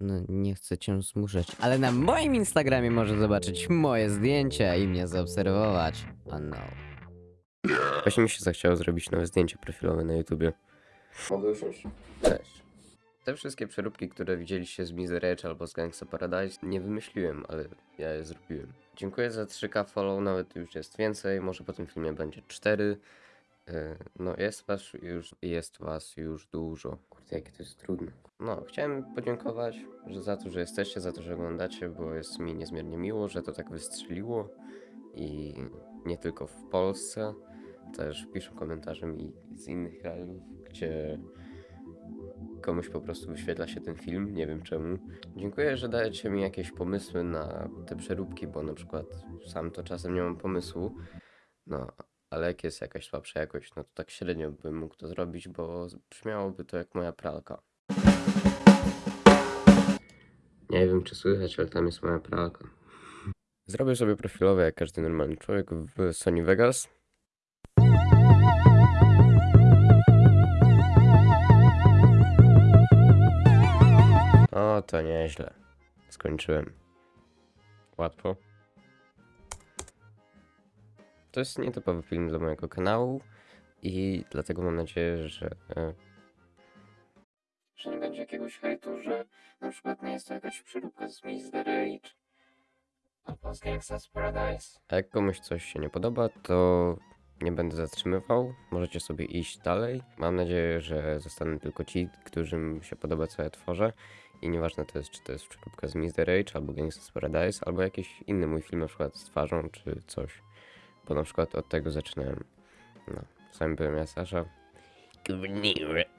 No, nie chcę cię zmuszać, ale na moim Instagramie możesz zobaczyć moje zdjęcia i mnie zaobserwować. Oh no. Właśnie mi się zachciało zrobić nowe zdjęcie profilowe na YouTubie. Mogę usiąść? Cześć. Te wszystkie przeróbki, które widzieliście z Misery Edge albo z Gangsta Paradise, nie wymyśliłem, ale ja je zrobiłem. Dziękuję za 3k follow, nawet już jest więcej, może po tym filmie będzie 4. Yy, No, jest was już, jest was już dużo. Kurde, jakie to jest trudne. No, chciałem podziękować że za to, że jesteście, za to, że oglądacie, bo jest mi niezmiernie miło, że to tak wystrzeliło. I nie tylko w Polsce, też piszą komentarze mi z innych krajów, gdzie komuś po prostu wyświetla się ten film, nie wiem czemu. Dziękuję, że dajecie mi jakieś pomysły na te przeróbki, bo na przykład sam to czasem nie mam pomysłu. No, ale jak jest jakaś słabsza jakość, no to tak średnio bym mógł to zrobić, bo brzmiałoby to jak moja pralka. Nie wiem, czy słychać, ale tam jest moja pralka. Zrobię sobie profilowe, jak każdy normalny człowiek, w Sony Vegas. O, to nieźle. Skończyłem. Łatwo. To jest nietypowy film dla mojego kanału i dlatego mam nadzieję, że... e, Że nie będzie jakiegoś hejtu, że na przykład nie jest to jakaś przeróbka z Mr. Rage albo z Gangsta's Paradise. A jak komuś coś się nie podoba, to nie będę zatrzymywał. Możecie sobie iść dalej. Mam nadzieję, że zostaną tylko ci, którym się podoba, co ja tworzę. I nieważne to jest, czy to jest przeróbka z Mr. Rage, albo Gangsta's Paradise, albo jakiś inny mój film, na przykład z twarzą, czy coś. Bo na przykład od tego zaczynałem. No, z wami byłem ja, Sasza. Gówniry.